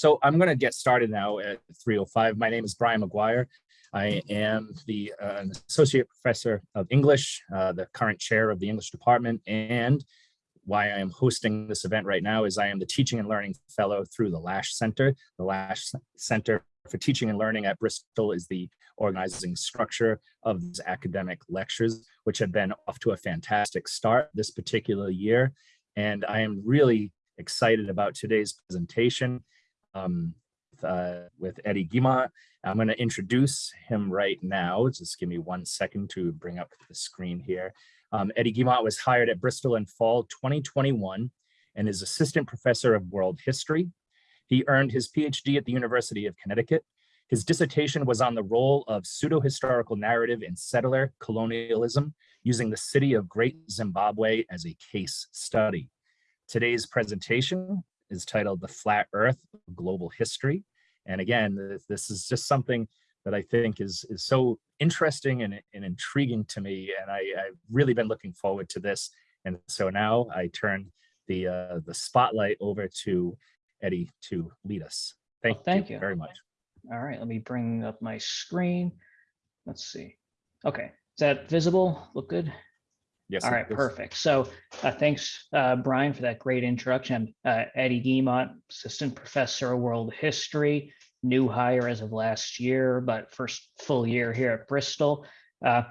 So I'm going to get started now at 3.05. My name is Brian McGuire. I am the uh, associate professor of English, uh, the current chair of the English department, and why I am hosting this event right now is I am the teaching and learning fellow through the Lash Center. The Lash Center for Teaching and Learning at Bristol is the organizing structure of these academic lectures, which have been off to a fantastic start this particular year. And I am really excited about today's presentation um, uh, with Eddie Guimont. I'm going to introduce him right now. Just give me one second to bring up the screen here. Um, Eddie Guimont was hired at Bristol in fall 2021 and is assistant professor of world history. He earned his PhD at the University of Connecticut. His dissertation was on the role of pseudo-historical narrative in settler colonialism using the city of Great Zimbabwe as a case study. Today's presentation is titled The Flat Earth Global History. And again, this is just something that I think is, is so interesting and, and intriguing to me. And I, I've really been looking forward to this. And so now I turn the, uh, the spotlight over to Eddie to lead us. Thank, well, thank you, you very much. All right, let me bring up my screen. Let's see. Okay, is that visible? Look good? Yes. All right, perfect. So uh, thanks, uh, Brian, for that great introduction. Uh, Eddie Guimont, Assistant Professor of World History, new hire as of last year, but first full year here at Bristol. Uh,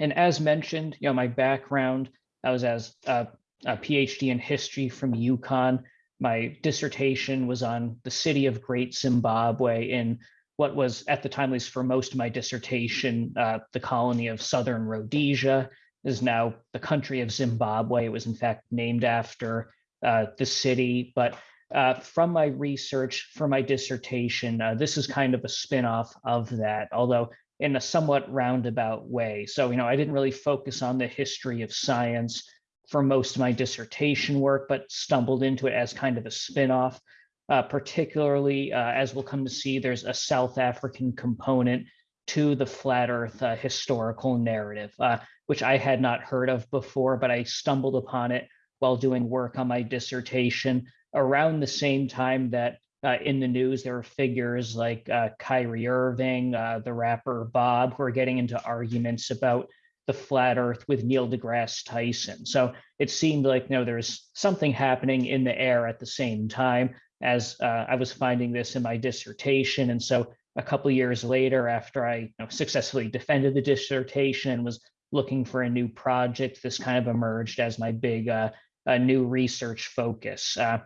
and as mentioned, you know, my background, I was as a, a PhD in history from UConn. My dissertation was on the city of Great Zimbabwe in what was at the time, at least for most of my dissertation, uh, the colony of Southern Rhodesia is now the country of Zimbabwe. It was in fact named after uh, the city, but uh, from my research for my dissertation, uh, this is kind of a spin-off of that, although in a somewhat roundabout way. So, you know, I didn't really focus on the history of science for most of my dissertation work, but stumbled into it as kind of a spin-off. Uh, particularly, uh, as we'll come to see, there's a South African component to the flat earth uh, historical narrative, uh, which I had not heard of before, but I stumbled upon it while doing work on my dissertation around the same time that uh, in the news there were figures like uh, Kyrie Irving, uh, the rapper Bob, who are getting into arguments about the flat earth with Neil deGrasse Tyson. So it seemed like you know there was something happening in the air at the same time as uh, I was finding this in my dissertation. And so a couple years later, after I you know, successfully defended the dissertation and was looking for a new project, this kind of emerged as my big uh, new research focus. Uh,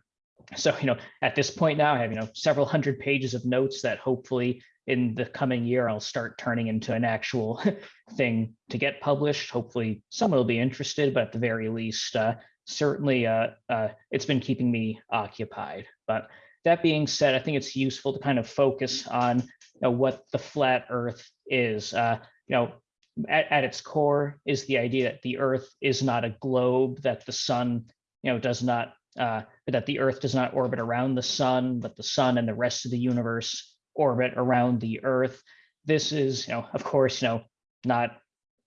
so, you know, at this point now, I have, you know, several hundred pages of notes that hopefully in the coming year, I'll start turning into an actual thing to get published. Hopefully someone will be interested, but at the very least, uh, certainly uh, uh, it's been keeping me occupied. But that being said, I think it's useful to kind of focus on you know, what the flat earth is. Uh, you know, at, at its core is the idea that the earth is not a globe, that the sun, you know, does not uh, that the Earth does not orbit around the sun, but the sun and the rest of the universe orbit around the Earth. This is, you know, of course, you know, not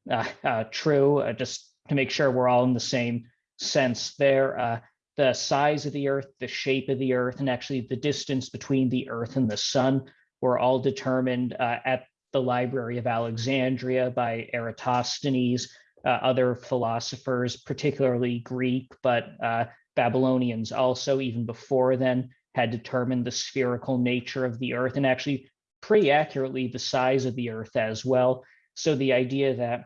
uh, uh, true. Uh, just to make sure we're all in the same sense there. Uh, the size of the Earth, the shape of the Earth, and actually the distance between the Earth and the sun were all determined uh, at the Library of Alexandria by Eratosthenes, other philosophers, particularly Greek, but Babylonians also, even before then, had determined the spherical nature of the earth and actually pretty accurately the size of the earth as well. So the idea that,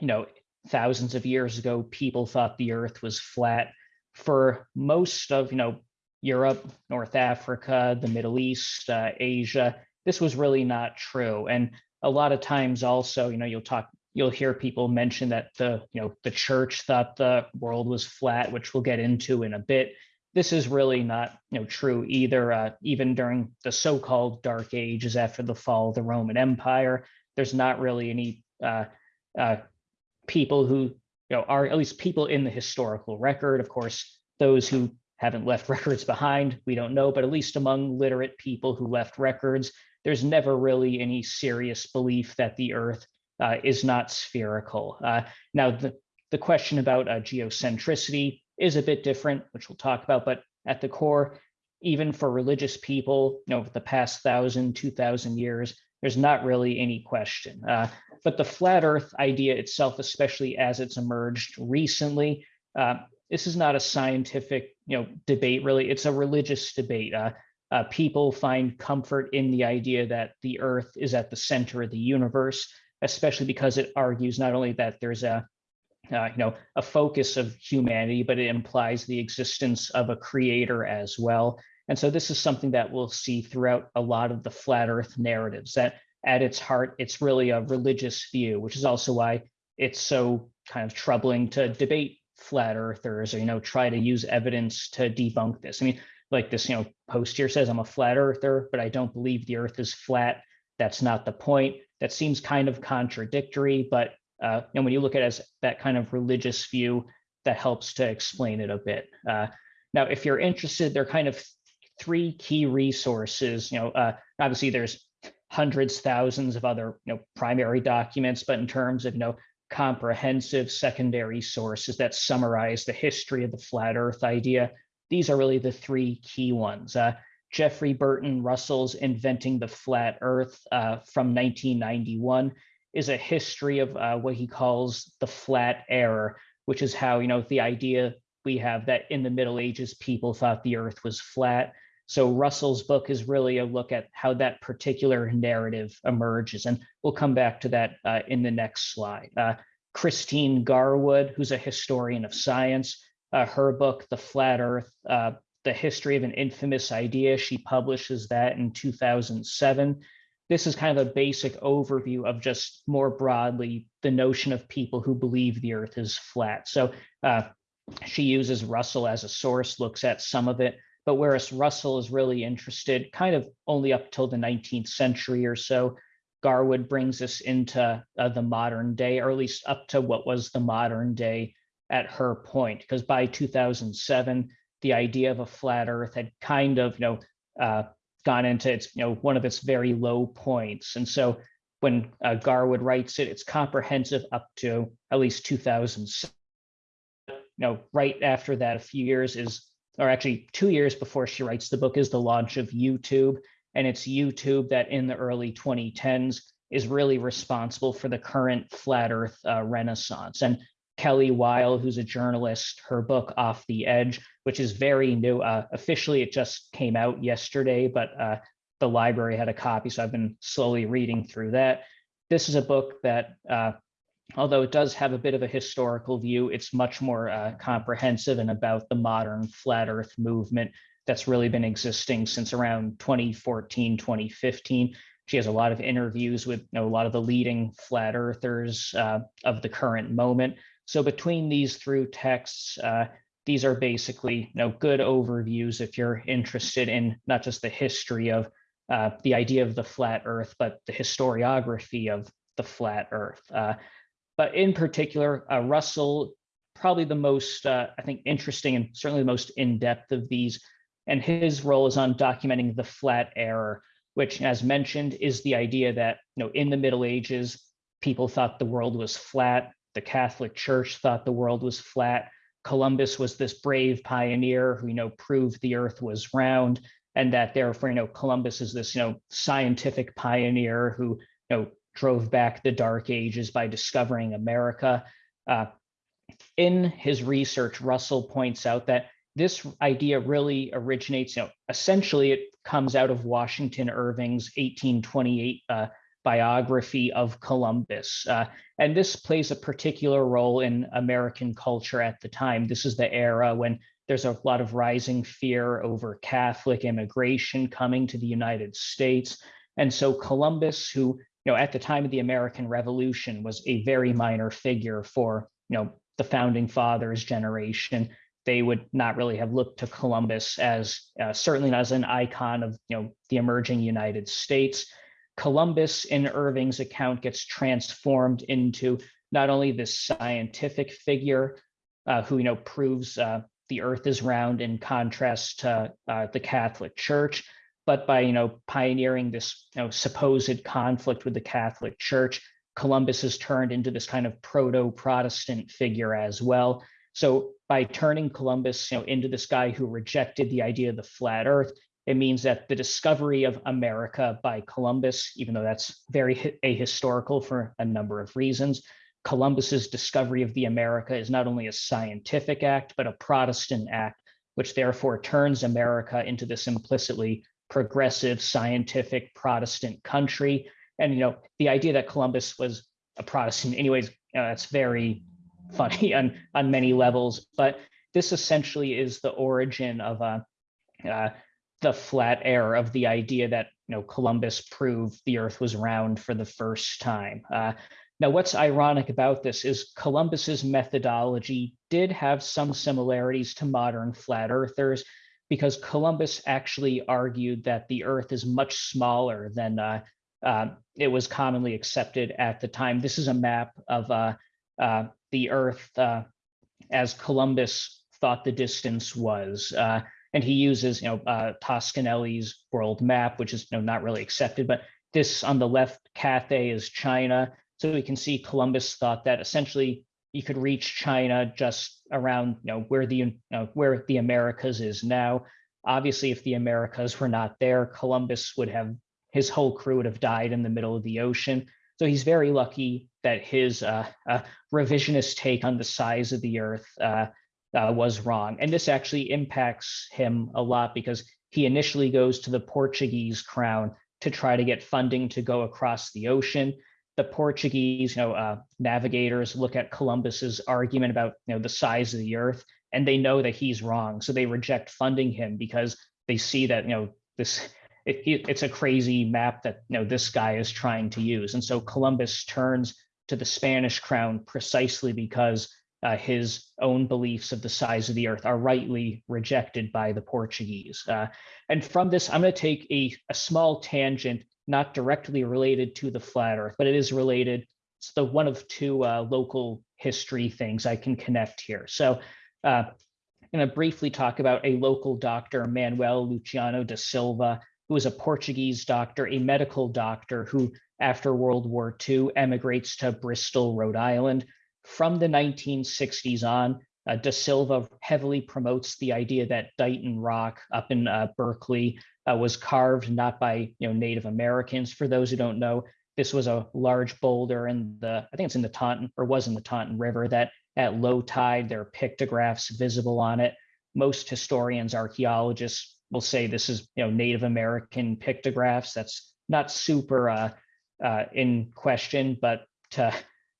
you know, thousands of years ago, people thought the earth was flat for most of, you know, Europe, North Africa, the Middle East, uh, Asia, this was really not true. And a lot of times also, you know, you'll talk you'll hear people mention that the you know the church thought the world was flat which we'll get into in a bit this is really not you know true either uh, even during the so-called dark ages after the fall of the roman empire there's not really any uh, uh, people who you know are at least people in the historical record of course those who haven't left records behind we don't know but at least among literate people who left records there's never really any serious belief that the earth uh, is not spherical. Uh, now, the, the question about uh, geocentricity is a bit different, which we'll talk about, but at the core, even for religious people, you know, over the past thousand, two thousand years, there's not really any question. Uh, but the flat Earth idea itself, especially as it's emerged recently, uh, this is not a scientific, you know, debate. Really, it's a religious debate. Uh, uh, people find comfort in the idea that the Earth is at the center of the universe, especially because it argues not only that there's a uh, you know, a focus of humanity, but it implies the existence of a creator as well. And so this is something that we'll see throughout a lot of the flat earth narratives that at its heart, it's really a religious view, which is also why it's so kind of troubling to debate flat earthers or, you know, try to use evidence to debunk this. I mean, like this, you know, post here says I'm a flat earther, but I don't believe the earth is flat. That's not the point. That seems kind of contradictory, but uh, and when you look at as that kind of religious view, that helps to explain it a bit. Uh, now, if you're interested, there are kind of three key resources. You know, uh, obviously there's hundreds, thousands of other you know primary documents, but in terms of you know comprehensive secondary sources that summarize the history of the flat Earth idea, these are really the three key ones. Uh, Jeffrey Burton Russell's Inventing the Flat Earth uh, from 1991 is a history of uh, what he calls the flat error, which is how, you know, the idea we have that in the Middle Ages, people thought the earth was flat. So Russell's book is really a look at how that particular narrative emerges. And we'll come back to that uh, in the next slide. Uh, Christine Garwood, who's a historian of science, uh, her book, The Flat Earth, uh, The History of an Infamous Idea, she publishes that in 2007 this is kind of a basic overview of just more broadly the notion of people who believe the earth is flat. So uh, she uses Russell as a source, looks at some of it, but whereas Russell is really interested kind of only up till the 19th century or so, Garwood brings us into uh, the modern day, or at least up to what was the modern day at her point, because by 2007, the idea of a flat earth had kind of, you know, uh, gone into its, you know, one of its very low points. And so when uh, Garwood writes it, it's comprehensive up to at least 2000. You know, right after that, a few years is, or actually two years before she writes the book, is the launch of YouTube. And it's YouTube that in the early 2010s is really responsible for the current flat Earth uh, renaissance. And Kelly Weill, who's a journalist, her book Off the Edge, which is very new. Uh, officially, it just came out yesterday, but uh, the library had a copy, so I've been slowly reading through that. This is a book that, uh, although it does have a bit of a historical view, it's much more uh, comprehensive and about the modern flat Earth movement that's really been existing since around 2014, 2015. She has a lot of interviews with you know, a lot of the leading flat earthers uh, of the current moment. So between these three texts, uh, these are basically you know, good overviews if you're interested in not just the history of uh, the idea of the flat earth, but the historiography of the flat earth. But in particular, uh, Russell, probably the most, uh, I think, interesting and certainly the most in-depth of these, and his role is on documenting the flat error, which as mentioned is the idea that you know in the Middle Ages, people thought the world was flat. The Catholic Church thought the world was flat. Columbus was this brave pioneer who, you know, proved the earth was round and that therefore, you know, Columbus is this, you know, scientific pioneer who, you know, drove back the dark ages by discovering America. Uh, in his research, Russell points out that this idea really originates, you know, essentially it comes out of Washington Irving's 1828 uh, biography of Columbus. Uh, and this plays a particular role in American culture at the time. This is the era when there's a lot of rising fear over Catholic immigration coming to the United States. And so Columbus, who, you know, at the time of the American Revolution was a very minor figure for, you know, the founding fathers generation, they would not really have looked to Columbus as uh, certainly not as an icon of, you know, the emerging United States. Columbus in Irving's account gets transformed into not only this scientific figure uh, who you know proves uh, the earth is round in contrast to uh, the Catholic Church, but by you know pioneering this you know, supposed conflict with the Catholic Church, Columbus is turned into this kind of proto-Protestant figure as well. So by turning Columbus, you know, into this guy who rejected the idea of the flat Earth, it means that the discovery of America by Columbus, even though that's very ahistorical for a number of reasons, Columbus's discovery of the America is not only a scientific act, but a Protestant act, which therefore turns America into this implicitly progressive, scientific Protestant country. And you know, the idea that Columbus was a Protestant, anyways, you know, that's very funny on on many levels. But this essentially is the origin of uh, uh, the flat error of the idea that you know Columbus proved the Earth was round for the first time. Uh, now, what's ironic about this is Columbus's methodology did have some similarities to modern flat earthers because Columbus actually argued that the Earth is much smaller than uh, uh, it was commonly accepted at the time. This is a map of uh, uh the Earth uh, as Columbus thought the distance was. Uh, and he uses, you know, Toscanelli's world map, which is you know, not really accepted, but this on the left, Cathay is China. So we can see Columbus thought that essentially you could reach China just around you know where the you know, where the Americas is now. Obviously, if the Americas were not there, Columbus would have his whole crew would have died in the middle of the ocean. So he's very lucky that his uh, uh, revisionist take on the size of the Earth uh, uh was wrong, and this actually impacts him a lot because he initially goes to the Portuguese crown to try to get funding to go across the ocean the Portuguese, you know, uh, navigators look at Columbus's argument about, you know, the size of the Earth, and they know that he's wrong, so they reject funding him because they see that, you know, this it, it, it's a crazy map that you know this guy is trying to use, and so Columbus turns to the Spanish crown precisely because uh, his own beliefs of the size of the Earth are rightly rejected by the Portuguese. Uh, and from this, I'm going to take a, a small tangent not directly related to the flat earth, but it is related. It's the one of two uh, local history things I can connect here. So uh, I'm going to briefly talk about a local doctor, Manuel Luciano da Silva, who is a Portuguese doctor, a medical doctor who, after World War II, emigrates to Bristol, Rhode Island. From the 1960s on, uh, Da Silva heavily promotes the idea that Dighton Rock up in uh, Berkeley uh, was carved not by you know Native Americans. For those who don't know, this was a large boulder in the I think it's in the Taunton or was in the Taunton River that at low tide there are pictographs visible on it. Most historians, archaeologists will say this is you know Native American pictographs. That's not super uh, uh, in question, but to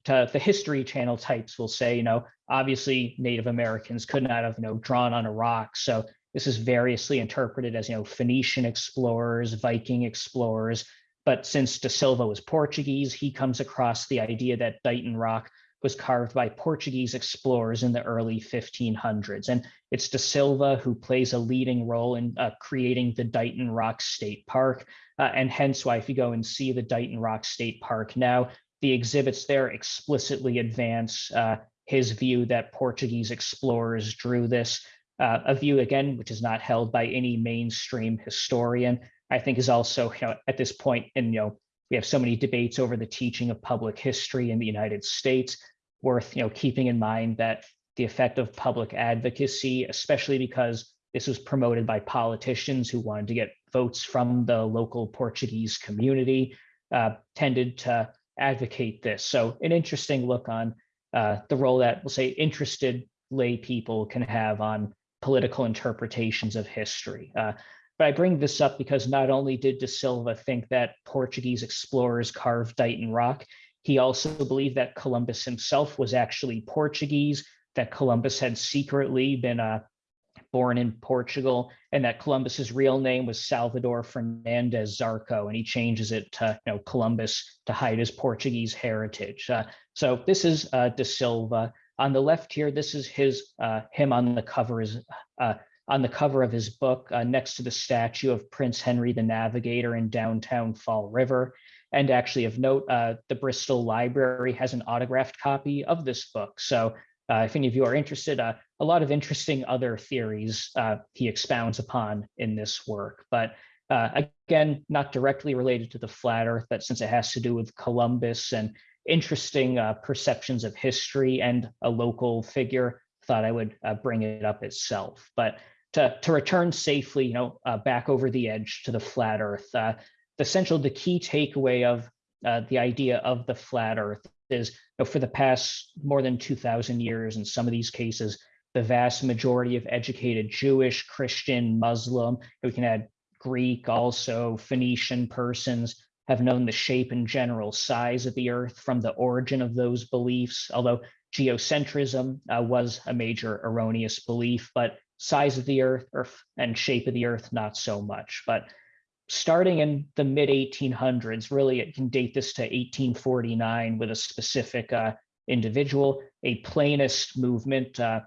to the history channel types will say, you know, obviously Native Americans could not have, you know, drawn on a rock. So this is variously interpreted as, you know, Phoenician explorers, Viking explorers. But since Da Silva was Portuguese, he comes across the idea that Dighton Rock was carved by Portuguese explorers in the early 1500s. And it's Da Silva who plays a leading role in uh, creating the Dighton Rock State Park. Uh, and hence why if you go and see the Dighton Rock State Park now, the exhibits there explicitly advance uh, his view that Portuguese explorers drew this uh, a view again, which is not held by any mainstream historian. I think is also you know, at this point, and you know, we have so many debates over the teaching of public history in the United States. Worth you know keeping in mind that the effect of public advocacy, especially because this was promoted by politicians who wanted to get votes from the local Portuguese community, uh, tended to advocate this. So an interesting look on uh, the role that we'll say interested lay people can have on political interpretations of history. Uh, but I bring this up because not only did Da Silva think that Portuguese explorers carved Dighton Rock, he also believed that Columbus himself was actually Portuguese, that Columbus had secretly been uh, born in Portugal, and that Columbus's real name was Salvador Fernandez Zarco, and he changes it to you know Columbus to hide his Portuguese heritage. Uh, so this is uh, Da Silva. On the left here, this is his uh, him on the cover is uh, on the cover of his book uh, next to the statue of Prince Henry the Navigator in downtown Fall River. And actually, of note, uh, the Bristol Library has an autographed copy of this book. So uh, if any of you are interested, uh, a lot of interesting other theories uh, he expounds upon in this work. But uh, again, not directly related to the flat earth, but since it has to do with Columbus and interesting uh, perceptions of history and a local figure, thought I would uh, bring it up itself. But to, to return safely, you know, uh, back over the edge to the flat Earth, uh, the essential, the key takeaway of the idea of the flat Earth is you know, for the past more than 2,000 years, in some of these cases, the vast majority of educated Jewish, Christian, Muslim, we can add Greek, also Phoenician persons have known the shape and general size of the Earth from the origin of those beliefs, although geocentrism uh, was a major erroneous belief, but size of the Earth, Earth and shape of the Earth, not so much. But starting in the mid 1800s, really it can date this to 1849 with a specific uh, individual, a planist movement, uh,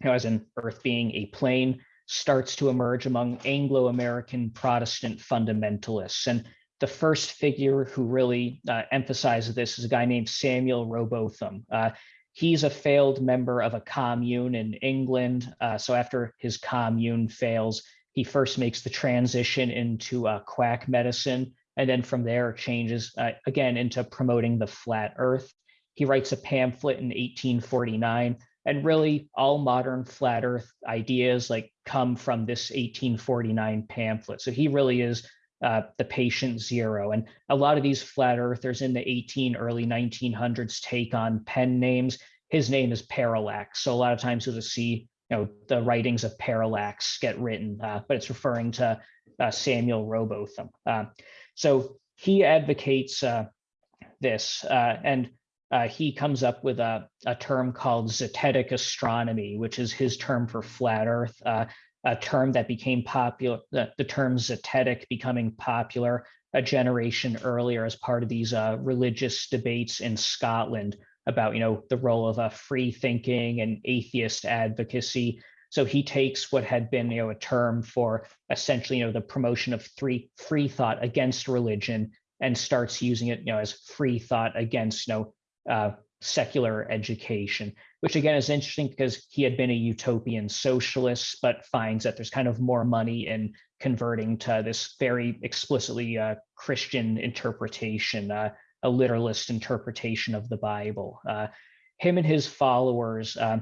you know, as in Earth being a plane, starts to emerge among Anglo-American Protestant fundamentalists. And the first figure who really uh, emphasizes this is a guy named Samuel Rowbotham. Uh, he's a failed member of a commune in England. Uh, so after his commune fails, he first makes the transition into uh, quack medicine, and then from there changes uh, again into promoting the flat earth. He writes a pamphlet in 1849 and really all modern flat earth ideas like come from this 1849 pamphlet. So he really is uh, the patient zero. And a lot of these flat earthers in the 18, early 1900s take on pen names. His name is Parallax. So a lot of times you'll just see you know, the writings of Parallax get written, uh, but it's referring to uh, Samuel Rowbotham. Uh, so he advocates uh, this, uh, and uh, he comes up with a, a term called zetetic astronomy, which is his term for flat Earth, uh, a term that became popular, the, the term zetetic becoming popular a generation earlier as part of these uh, religious debates in Scotland about you know the role of a free thinking and atheist advocacy. So he takes what had been you know a term for essentially you know the promotion of free free thought against religion and starts using it you know as free thought against you know uh, secular education, which again is interesting because he had been a utopian socialist, but finds that there's kind of more money in converting to this very explicitly uh, Christian interpretation. Uh, a literalist interpretation of the Bible. Uh, him and his followers uh,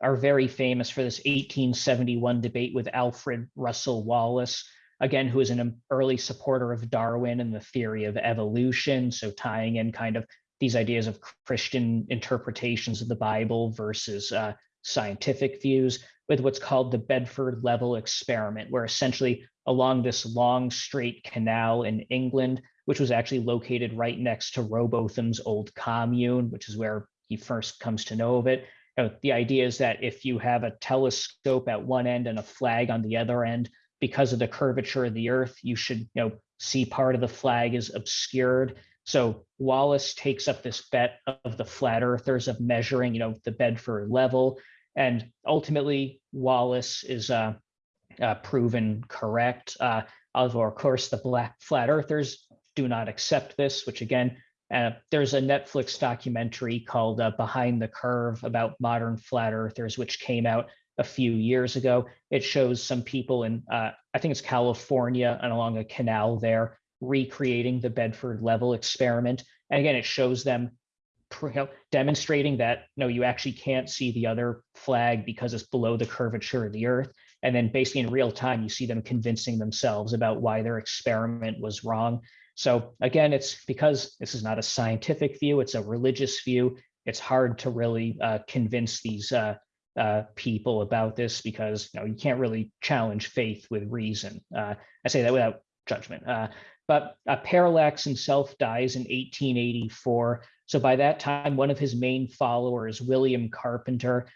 are very famous for this 1871 debate with Alfred Russel Wallace, again, who is an early supporter of Darwin and the theory of evolution. So tying in kind of these ideas of Christian interpretations of the Bible versus uh, scientific views with what's called the Bedford level experiment, where essentially along this long straight canal in England, which was actually located right next to Rowbotham's old commune, which is where he first comes to know of it. You know, the idea is that if you have a telescope at one end and a flag on the other end, because of the curvature of the earth, you should you know see part of the flag is obscured. So Wallace takes up this bet of the flat earthers of measuring, you know, the Bedford level. And ultimately, Wallace is uh, uh, proven correct. Uh, although, of course, the black flat earthers do not accept this, which again, uh, there's a Netflix documentary called uh, Behind the Curve about modern flat earthers, which came out a few years ago. It shows some people in, uh, I think it's California and along a canal there, recreating the Bedford level experiment. And again, it shows them demonstrating that no, you actually can't see the other flag because it's below the curvature of the earth. And then basically in real time, you see them convincing themselves about why their experiment was wrong. So again, it's because this is not a scientific view, it's a religious view. It's hard to really uh, convince these uh, uh, people about this because you, know, you can't really challenge faith with reason. Uh, I say that without judgment. Uh, but uh, Parallax himself dies in 1884. So by that time, one of his main followers, William Carpenter,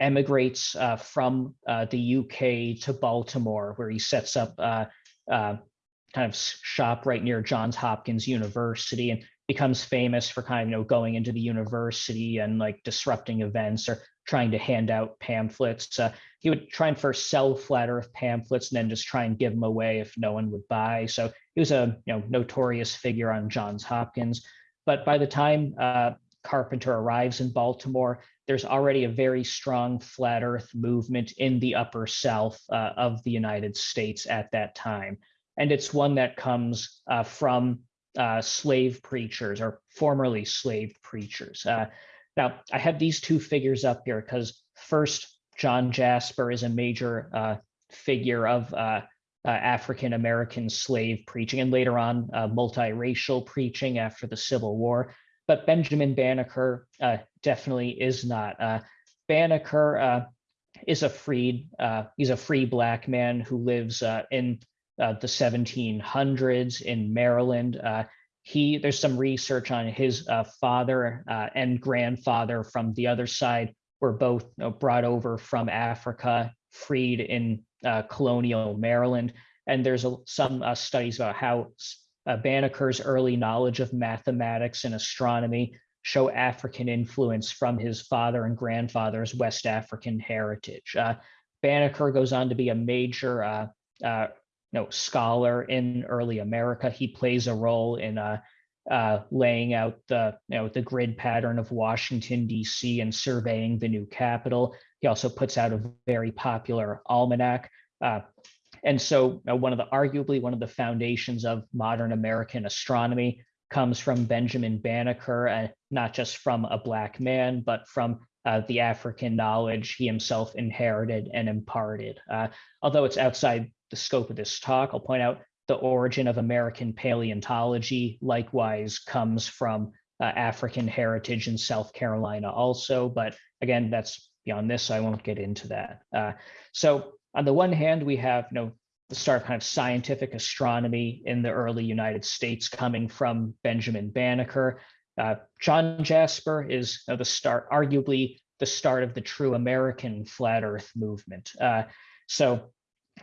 emigrates from the UK to Baltimore, where he sets up a kind of shop right near Johns Hopkins University and becomes famous for kind of you know going into the university and like disrupting events or trying to hand out pamphlets. Uh, he would try and first sell flat Earth pamphlets and then just try and give them away if no one would buy. So he was a you know notorious figure on Johns Hopkins. But by the time uh, Carpenter arrives in Baltimore, there's already a very strong flat Earth movement in the Upper South uh, of the United States at that time and it's one that comes uh, from uh, slave preachers or formerly slave preachers. Now, I have these two figures up here because first, John Jasper is a major uh, figure of uh, uh, African American slave preaching, and later on uh, multiracial preaching after the Civil War. But Benjamin Banneker uh, definitely is not. Uh, Banneker is a freed. He's a free black man who lives in the 1700s in Maryland. He there's some research on his uh, father uh, and grandfather from the other side were both you know, brought over from Africa, freed in uh, colonial Maryland. And there's a, some uh, studies about how uh, Banneker's early knowledge of mathematics and astronomy show African influence from his father and grandfather's West African heritage. Uh, Banneker goes on to be a major know, scholar in early America. He plays a role in uh, uh, laying out the you know the grid pattern of Washington D.C. and surveying the new capital. He also puts out a very popular almanac. Uh, and so one of the arguably one of the foundations of modern American astronomy comes from Benjamin Banneker, uh, not just from a black man, but from uh, the African knowledge he himself inherited and imparted. Uh, although it's outside the scope of this talk, I'll point out the origin of American paleontology likewise comes from uh, African heritage in South Carolina also, but again, that's beyond this, so I won't get into that. Uh, so on the one hand, we have you know, the start of kind of scientific astronomy in the early United States coming from Benjamin Banneker. Uh, John Jasper is you know, the start, arguably the start of the true American flat earth movement. Uh, so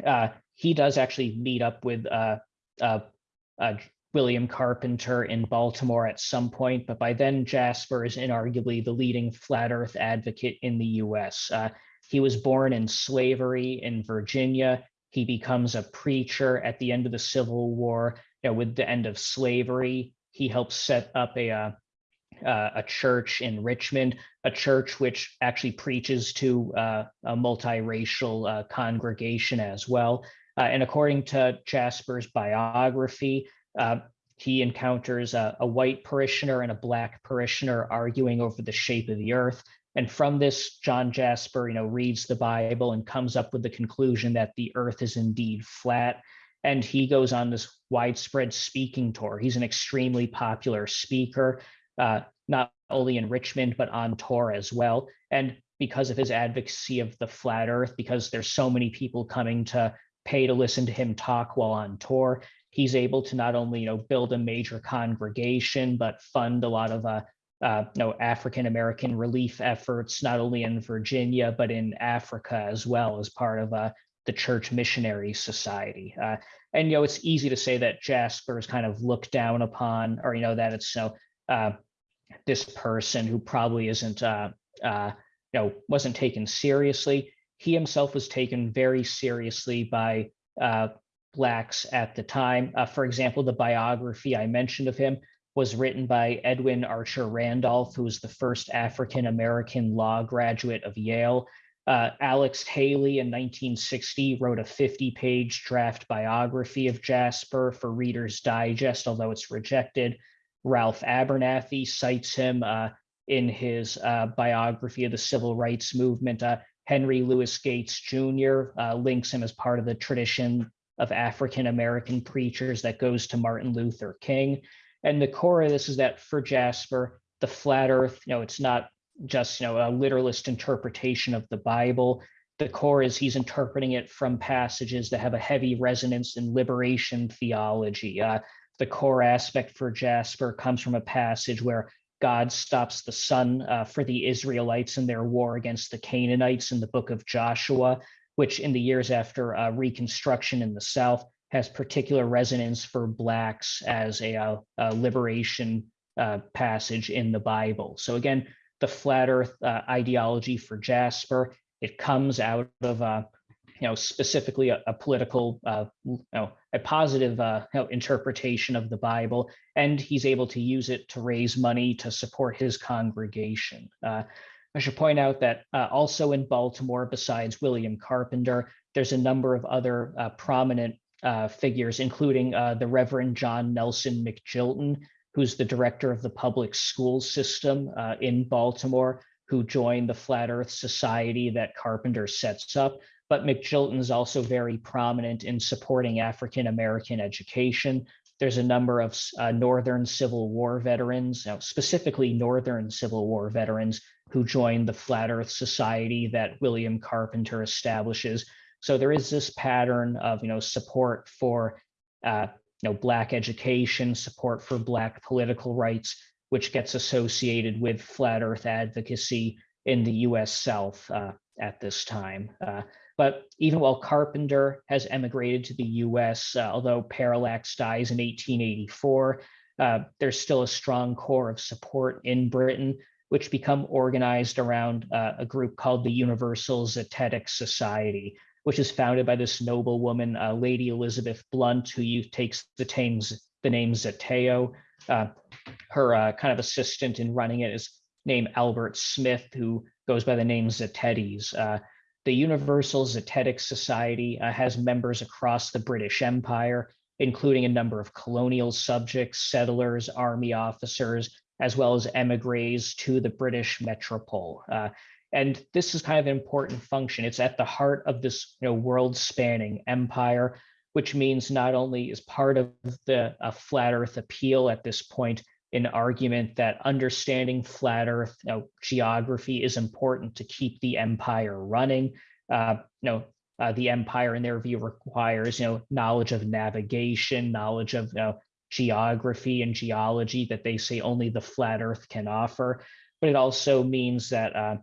uh, he does actually meet up with uh, uh, uh, William Carpenter in Baltimore at some point, but by then Jasper is inarguably the leading flat earth advocate in the US. Uh, he was born in slavery in Virginia. He becomes a preacher at the end of the Civil War. You know, with the end of slavery, he helps set up a, a church in Richmond, a church which actually preaches to a multiracial congregation as well. Uh, and according to Jasper's biography, uh, he encounters a, a, white parishioner and a black parishioner arguing over the shape of the earth. And from this, John Jasper, you know, reads the Bible and comes up with the conclusion that the earth is indeed flat. And he goes on this widespread speaking tour. He's an extremely popular speaker, uh, not only in Richmond, but on tour as well. And because of his advocacy of the flat earth, because there's so many people coming to pay to listen to him talk while on tour, he's able to not only you know build a major congregation but fund a lot of uh, uh, you know African American relief efforts not only in Virginia but in Africa as well as part of uh, the Church Missionary Society. Uh, and you know it's easy to say that Jasper is kind of looked down upon, or you know that it's you know uh, this person who probably isn't uh, uh, you know wasn't taken seriously. He himself was taken very seriously by uh, Blacks at the time. Uh, for example, the biography I mentioned of him was written by Edwin Archer Randolph, who was the first African American law graduate of Yale. Uh, Alex Haley in 1960 wrote a 50 page draft biography of Jasper for Reader's Digest, although it's rejected. Ralph Abernathy cites him uh, in his uh, biography of the civil rights movement. Henry Louis Gates Jr. Uh, links him as part of the tradition of African American preachers that goes to Martin Luther King. And the core of this is that for Jasper, the flat earth, you know, it's not just, you know, a literalist interpretation of the Bible. The core is he's interpreting it from passages that have a heavy resonance in liberation theology. Uh, the core aspect for Jasper comes from a passage where God stops the sun uh, for the Israelites in their war against the Canaanites in the book of Joshua which in the years after uh, Reconstruction in the South has particular resonance for Blacks as a, uh, a liberation uh, passage in the Bible. So again, the flat Earth uh, ideology for Jasper, it comes out of uh, you know specifically a, a political you know a positive uh, interpretation of the bible and he's able to use it to raise money to support his congregation uh, I should point out that uh, also in Baltimore, besides William Carpenter, there's a number of other uh, prominent uh, figures, including uh, the Reverend John Nelson McJilton, who's the director of the public school system in Baltimore, who joined the Flat Earth Society that Carpenter sets up. But McJilton is also very prominent in supporting African American education. There's a number of uh, Northern Civil War veterans, specifically Northern Civil War veterans, who joined the Flat Earth Society that William Carpenter establishes. So there is this pattern of, you know, support for, uh, you know, Black education, support for Black political rights, which gets associated with flat Earth advocacy in the U.S. South uh, at this time. Uh, but even while Carpenter has emigrated to the US, uh, although Parallax dies in 1884, uh, there's still a strong core of support in Britain, which become organized around uh, a group called the Universal Zetetic Society, which is founded by this noble woman, uh, Lady Elizabeth Blount, who takes the, tames, the name Zeteo. Uh, her uh, kind of assistant in running it is named Albert Smith, who goes by the name Zetetes. The Universal Zetetic Society uh, has members across the British Empire, including a number of colonial subjects, settlers, army officers, as well as emigres to the British metropole. Uh, and this is kind of an important function. It's at the heart of this you know, world-spanning empire, which means not only is part of the uh, flat Earth appeal at this point, an argument that understanding flat Earth you know, geography is important to keep the empire running. Uh, you know, uh, the empire, in their view, requires you know knowledge of navigation, knowledge of you know, geography and geology that they say only the flat Earth can offer. But it also means that uh,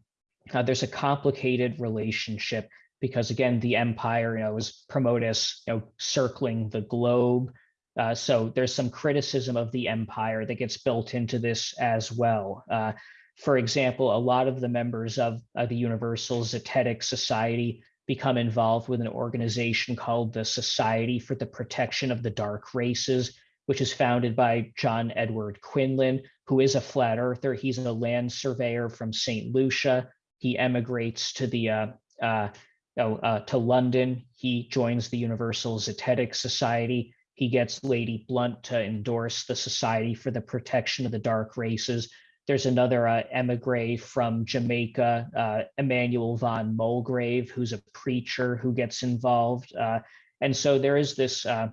uh there's a complicated relationship because again, the empire, you know, is promoted as you know circling the globe. Uh, so there's some criticism of the empire that gets built into this as well. Uh, for example, a lot of the members of the Universal Zetetic Society become involved with an organization called the Society for the Protection of the Dark Races, which is founded by John Edward Quinlan, who is a flat earther. He's a land surveyor from St. Lucia. He emigrates to the uh, uh, oh, uh, to London. He joins the Universal Zetetic Society he gets Lady Blount to endorse the Society for the Protection of the Dark Races. There's another uh, emigre from Jamaica, uh, Emmanuel von Mulgrave, who's a preacher who gets involved. Uh, and so there is this uh,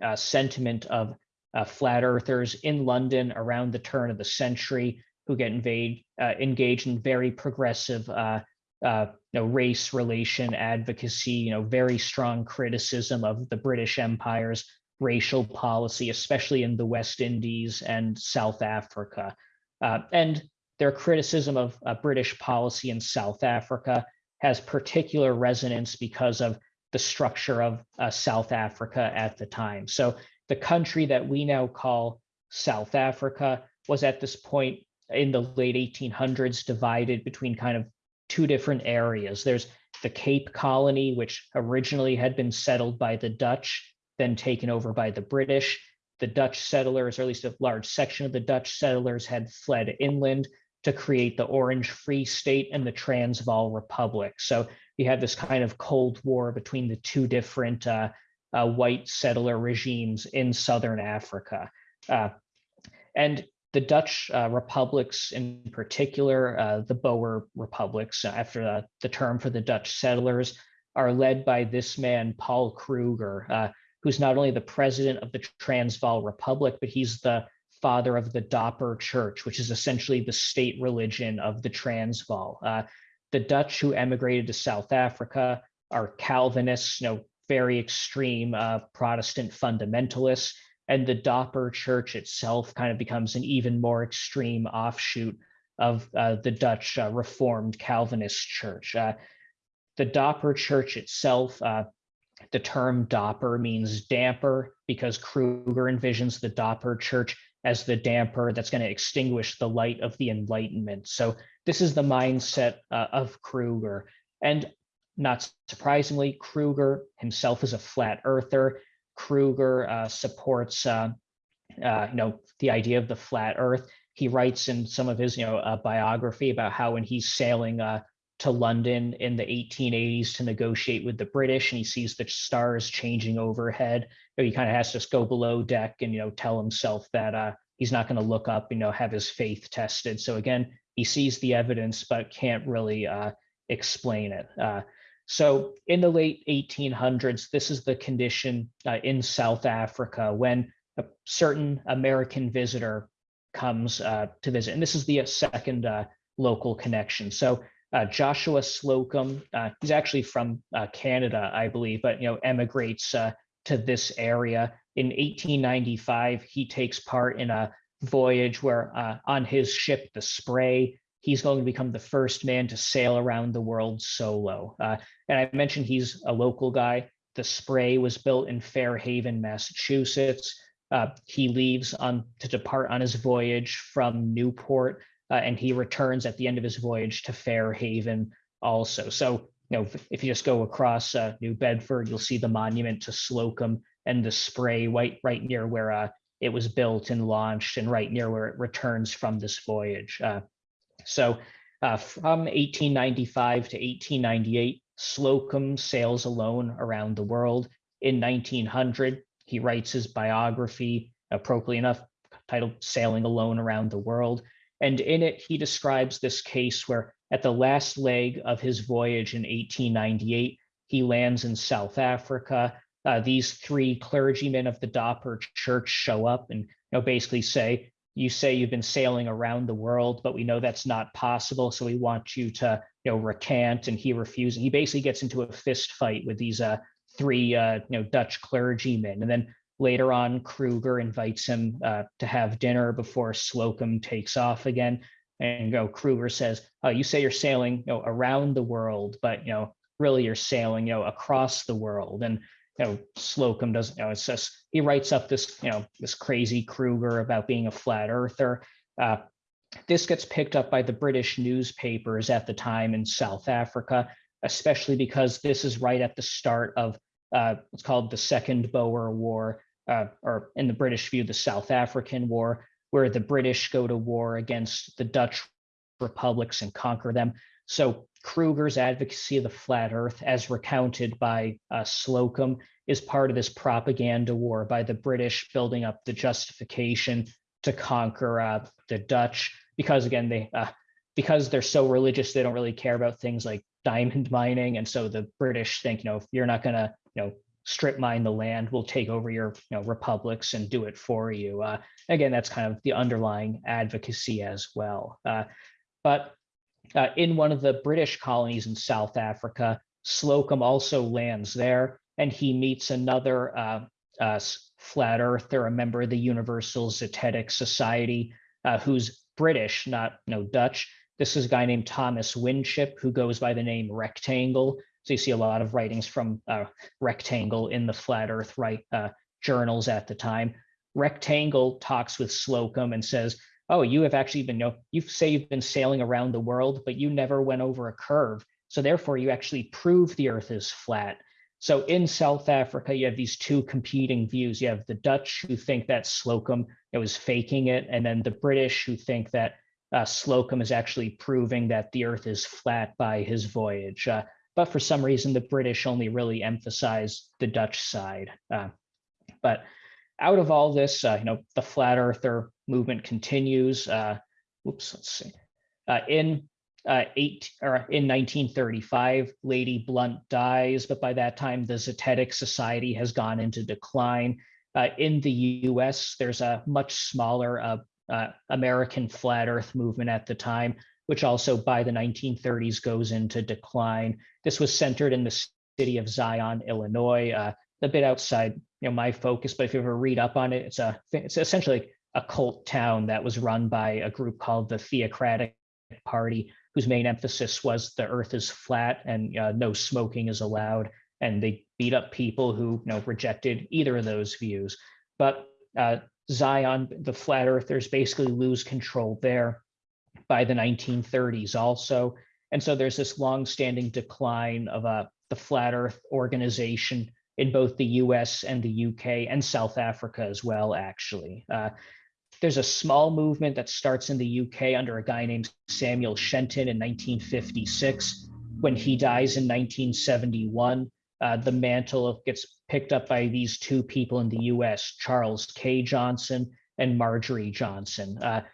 uh, sentiment of uh, flat earthers in London around the turn of the century who get invade, engaged in very progressive uh, you know, race relation advocacy, you know, very strong criticism of the British Empire's racial policy, especially in the West Indies and South Africa. Uh, and their criticism of uh, British policy in South Africa has particular resonance because of the structure of uh, South Africa at the time. So the country that we now call South Africa was at this point in the late 1800s divided between kind of two different areas. There's the Cape Colony, which originally had been settled by the Dutch then taken over by the British. The Dutch settlers, or at least a large section of the Dutch settlers, had fled inland to create the Orange Free State and the Transvaal Republic. So you have this kind of Cold War between the two different uh, uh, white settler regimes in Southern Africa. Uh, and the Dutch uh, republics in particular, uh, the Boer republics, after the term for the Dutch settlers, are led by this man, Paul Kruger, uh, who's not only the president of the Transvaal Republic, but he's the father of the Dopper Church, which is essentially the state religion of the Transvaal. Uh, the Dutch who emigrated to South Africa are Calvinists, you know, very extreme uh, Protestant fundamentalists, and the Dopper Church itself kind of becomes an even more extreme offshoot of uh, the Dutch uh, Reformed Calvinist Church. Uh, the Dopper Church itself uh, the term Dopper means damper because Kruger envisions the Dopper church as the damper that's going to extinguish the light of the Enlightenment. So this is the mindset uh, of Kruger. And not surprisingly, Kruger himself is a flat earther. Kruger uh, supports, uh, uh you know, the idea of the flat earth. He writes in some of his, you know, uh, biography about how when he's sailing uh, to London in the 1880s to negotiate with the British, and he sees the stars changing overhead. he kind of has to go below deck and you know tell himself that uh, he's not going to look up, you know, have his faith tested. So again, he sees the evidence but can't really uh, explain it. Uh, so in the late 1800s, this is the condition uh, in South Africa when a certain American visitor comes uh, to visit. And this is the second uh, local connection. So uh, Joshua Slocum, uh, he's actually from uh, Canada, I believe, but you know emigrates uh, to this area. In 1895, he takes part in a voyage where uh, on his ship, the Spray, he's going to become the first man to sail around the world solo. Uh, and I mentioned he's a local guy. The Spray was built in Fairhaven, Massachusetts. He leaves on to depart on his voyage from Newport, uh, and he returns at the end of his voyage to Fairhaven also. So, you know, if, you just go across uh, New Bedford, you'll see the monument to Slocum and the Spray right, right near where uh, it was built and launched, and right near where it returns from this voyage. Uh, so, uh, from 1895 to 1898, Slocum sails alone around the world. In 1900, he writes his biography, appropriately enough, titled Sailing Alone Around the World. And in it, he describes this case where at the last leg of his voyage in 1898, he lands in South Africa. Uh, these three clergymen of the Dopper Church show up and you know, basically say, you say you've been sailing around the world, but we know that's not possible. So we want you to, you know, recant. And he refuses. He basically gets into a fist fight with these uh, three, uh, you know, Dutch clergymen. And then later on, Kruger invites him uh, to have dinner before Slocum takes off again. And you know, Kruger says, oh, "You say you're sailing, you know, around the world, but you know, really you're sailing, you know, across the world." And you know, Slocum doesn't, you know, it's just, he writes up this, you know, this crazy Kruger about being a flat earther. Uh, this gets picked up by the British newspapers at the time in South Africa, especially because this is right at the start of uh, what's called the Second Boer War, uh, or in the British view, the South African War, where the British go to war against the Dutch republics and conquer them. So Kruger's advocacy of the flat earth, as recounted by uh, Slocum, is part of this propaganda war by the British building up the justification to conquer uh, the Dutch because again they uh, because they're so religious they don't really care about things like diamond mining and so the British think you know if you're not going to you know strip mine the land we'll take over your you know republics and do it for you uh, again that's kind of the underlying advocacy as well uh, but uh, in one of the British colonies in South Africa. Slocum also lands there, and he meets another uh, uh, flat earther, a member of the Universal Zetetic Society, uh, who's British, not no Dutch. This is a guy named Thomas Winship, who goes by the name Rectangle. So you see a lot of writings from uh, Rectangle in the flat Earth right uh, journals at the time. Rectangle talks with Slocum and says, oh, you have actually been, you, know, you say you've been sailing around the world, but you never went over a curve. So therefore you actually prove the earth is flat. So in South Africa, you have these two competing views. You have the Dutch who think that Slocum it was faking it, and then the British who think that uh, Slocum is actually proving that the Earth is flat by his voyage. Uh, but for some reason, the British only really emphasize the Dutch side. Uh, but out of all this, uh, you know, the flat earther movement continues. Uh, whoops, let's see. Uh, in uh, eight or in 1935, Lady Blount dies, but by that time, the Zetetic Society has gone into decline. Uh, in the U.S., there's a much smaller uh, uh, American flat Earth movement at the time, which also by the 1930s goes into decline. This was centered in the city of Zion, Illinois, uh, a bit outside you know my focus, but if you ever read up on it, it's a it's essentially a cult town that was run by a group called the Theocratic Party, whose main emphasis was the Earth is flat and uh, no smoking is allowed, and they beat up people who you know rejected either of those views. But uh, Zion, the flat earthers basically lose control there by the 1930s also. And so there's this long-standing decline of uh, the flat earth organization in both the US and the UK and South Africa as well, actually. Uh, there's a small movement that starts in the UK under a guy named Samuel Shenton in 1956. When he dies in 1971, uh, the mantle gets picked up by these two people in the US, Charles K. Johnson and Marjorie Johnson. Uh,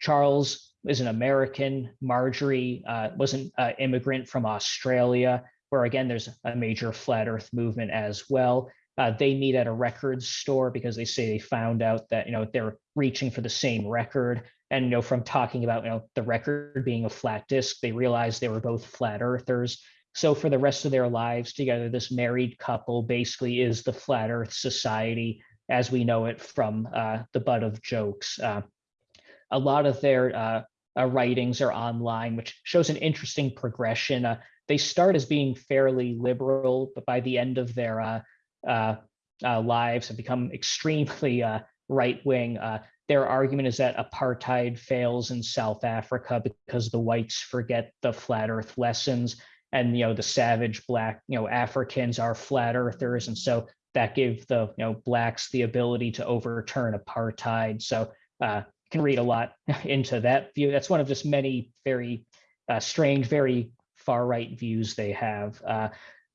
Charles is an American. Marjorie uh, was an uh, immigrant from Australia, where again, there's a major flat earth movement as well. Uh, they meet at a record store because they say they found out that, you know, they're reaching for the same record. And, you know, from talking about, you know, the record being a flat disk, they realized they were both flat earthers. So for the rest of their lives together, this married couple basically is the flat earth society as we know it from uh, the butt of jokes. Uh, a lot of their uh, uh, writings are online, which shows an interesting progression. Uh, they start as being fairly liberal, but by the end of their uh, uh, uh, lives have become extremely uh, right wing. Uh, their argument is that apartheid fails in South Africa because the whites forget the flat earth lessons and you know the savage black you know Africans are flat earthers and so that gave the you know blacks the ability to overturn apartheid so uh can read a lot into that view that's one of just many very uh, strange very far right views they have uh,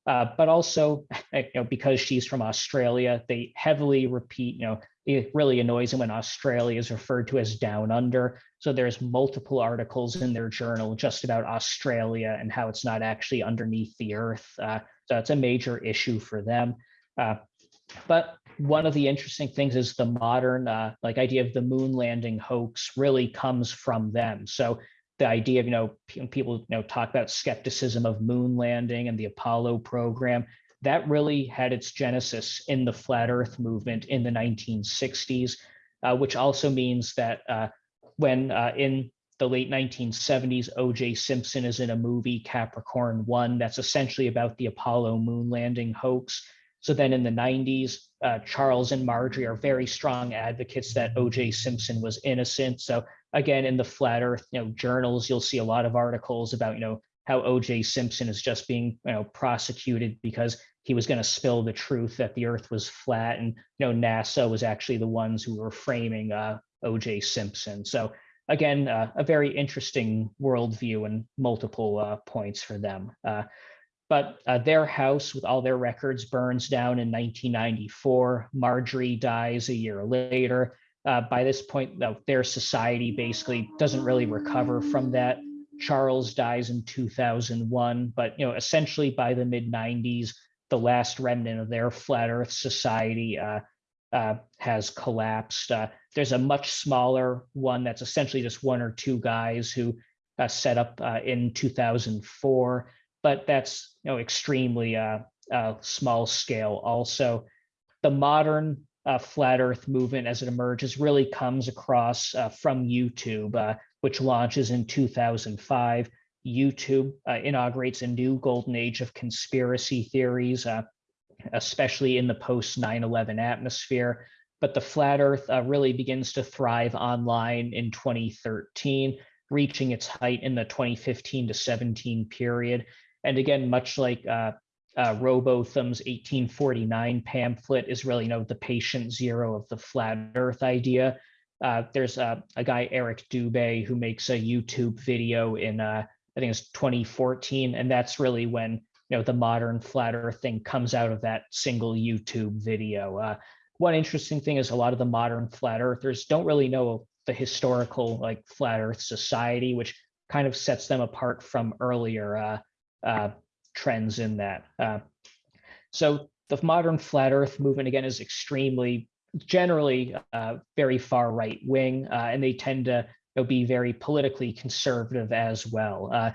uh, but also, you know, because she's from Australia, they heavily repeat, you know, it really annoys them when Australia is referred to as down under. So there's multiple articles in their journal just about Australia and how it's not actually underneath the earth. Uh, so it's a major issue for them. Uh, but one of the interesting things is the modern uh, like idea of the moon landing hoax really comes from them. So the idea of, you know, people, you know, talk about skepticism of moon landing and the Apollo program, that really had its genesis in the flat earth movement in the 1960s, uh, which also means that uh, when uh, in the late 1970s, O.J. Simpson is in a movie, Capricorn 1, that's essentially about the Apollo moon landing hoax. So then in the 90s, uh, Charles and Marjorie are very strong advocates that O.J. Simpson was innocent. So again, in the flat earth, you know, journals, you'll see a lot of articles about, you know, how OJ Simpson is just being, you know, prosecuted because he was going to spill the truth that the earth was flat. And, you know, NASA was actually the ones who were framing uh, OJ Simpson. So again, uh, a very interesting worldview and multiple uh, points for them. But uh, their house with all their records burns down in 1994. Marjorie dies a year later uh, by this point, though, their society basically doesn't really recover from that. Charles dies in 2001, but you know, essentially by the mid 90s, the last remnant of their flat Earth society uh, uh, has collapsed. Uh, there's a much smaller one that's essentially just one or two guys who uh, set up uh, in 2004, but that's you know extremely small scale. Also, the modern uh, flat earth movement as it emerges really comes across uh, from YouTube, uh, which launches in 2005. YouTube uh, inaugurates a new golden age of conspiracy theories, uh, especially in the post 9 11 atmosphere. But the flat earth uh, really begins to thrive online in 2013, reaching its height in the 2015 to 17 period. And again, much like uh, Rowbotham's 1849 pamphlet is really, you know, the patient zero of the flat earth idea. Uh, there's a, a, guy, Eric Dubay, who makes a YouTube video in, uh, I think it's 2014. And that's really when, you know, the modern flat earth thing comes out of that single YouTube video. Uh, one interesting thing is a lot of the modern flat earthers don't really know the historical like flat earth society, which kind of sets them apart from earlier uh, trends in that. Uh, so the modern flat earth movement, again, is extremely, generally uh, very far right wing, uh, and they tend to you know, be very politically conservative as well. Uh,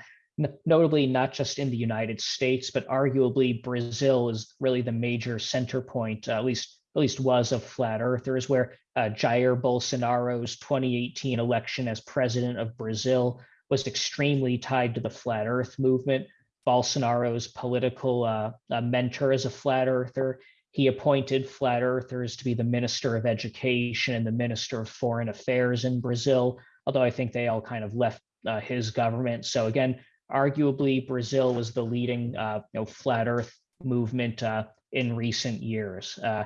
notably, not just in the United States, but arguably Brazil is really the major center point, at least at least was of flat earthers, where uh, Jair Bolsonaro's 2018 election as president of Brazil was extremely tied to the flat earth movement. Bolsonaro's political uh, uh, mentor as a flat earther. He appointed flat earthers to be the Minister of Education and the Minister of Foreign Affairs in Brazil, although I think they all kind of left uh, his government. So again, arguably Brazil was the leading uh, you know, flat earth movement uh, in recent years. Uh,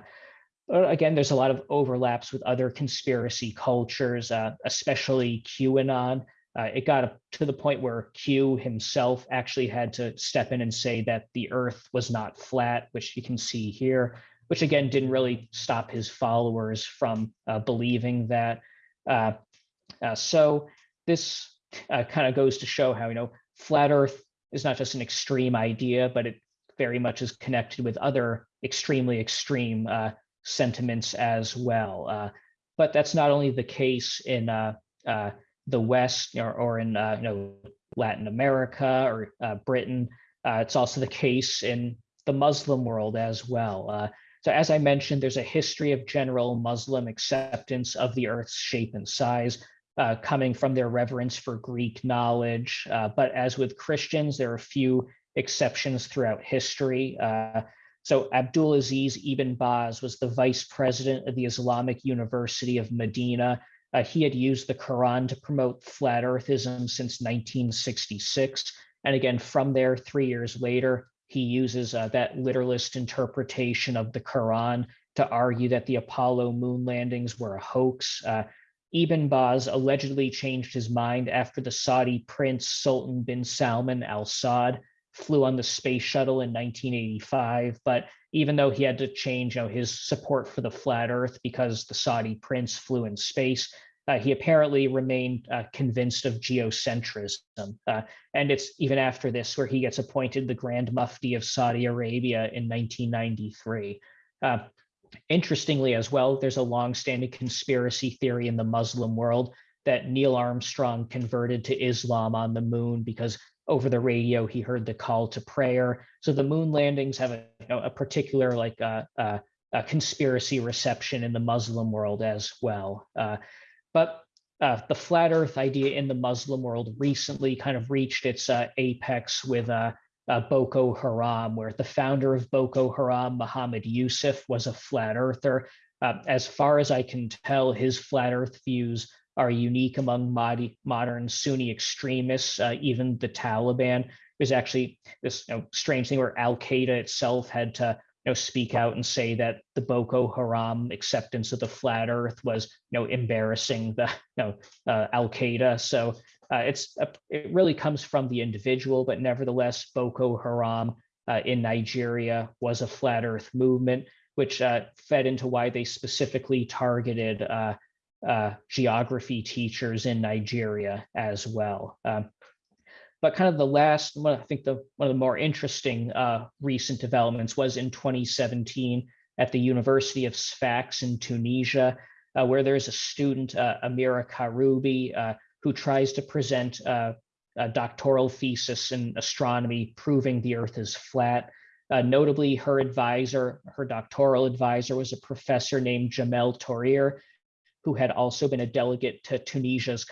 again, there's a lot of overlaps with other conspiracy cultures, especially QAnon. Uh, it got to the point where Q himself actually had to step in and say that the earth was not flat, which you can see here, which again didn't really stop his followers from uh, believing that. Uh, uh so this uh, kind of goes to show how, you know, flat earth is not just an extreme idea, but it very much is connected with other extremely extreme uh, sentiments as well. But that's not only the case in the West or, or in uh, you know Latin America or uh, Britain. Uh, it's also the case in the Muslim world as well. Uh, so as I mentioned, there's a history of general Muslim acceptance of the Earth's shape and size, uh, coming from their reverence for Greek knowledge. But as with Christians, there are a few exceptions throughout history. So Abdulaziz Ibn Baz was the vice president of the Islamic University of Medina. Uh, he had used the Quran to promote flat earthism since 1966. And again, from there, three years later, he uses uh, that literalist interpretation of the Quran to argue that the Apollo moon landings were a hoax. Uh, Ibn Baz allegedly changed his mind after the Saudi prince Sultan bin Salman al Saud flew on the space shuttle in 1985. But even though he had to change you know, his support for the flat earth because the Saudi prince flew in space, uh, he apparently remained uh, convinced of geocentrism. Uh, and it's even after this where he gets appointed the Grand Mufti of Saudi Arabia in 1993. Uh, interestingly, as well, there's a long-standing conspiracy theory in the Muslim world that Neil Armstrong converted to Islam on the moon because over the radio he heard the call to prayer. So the moon landings have a, you know, a particular like uh, uh, a conspiracy reception in the Muslim world as well. Uh, but uh, the flat Earth idea in the Muslim world recently kind of reached its apex with uh, Boko Haram, where the founder of Boko Haram, Muhammad Yusuf, was a flat earther. as far as I can tell, his flat Earth views are unique among mod modern Sunni extremists, uh, even the Taliban. There's actually this you know, strange thing where Al Qaeda itself had to you know, speak out and say that the Boko Haram acceptance of the flat Earth was you know embarrassing the you know uh, Al Qaeda. So uh, it's a, it really comes from the individual, but nevertheless, Boko Haram uh, in Nigeria was a flat Earth movement, which uh, fed into why they specifically targeted uh, geography teachers in Nigeria as well. Um, but kind of the last, I think the one of the more interesting uh, recent developments was in 2017 at the University of Sfax in Tunisia, uh, where there's a student, uh, Amira Karubi, uh, who tries to present uh, a doctoral thesis in astronomy proving the Earth is flat. Uh, notably, her advisor, her doctoral advisor was a professor named Jamel Tourir, who had also been a delegate to Tunisia's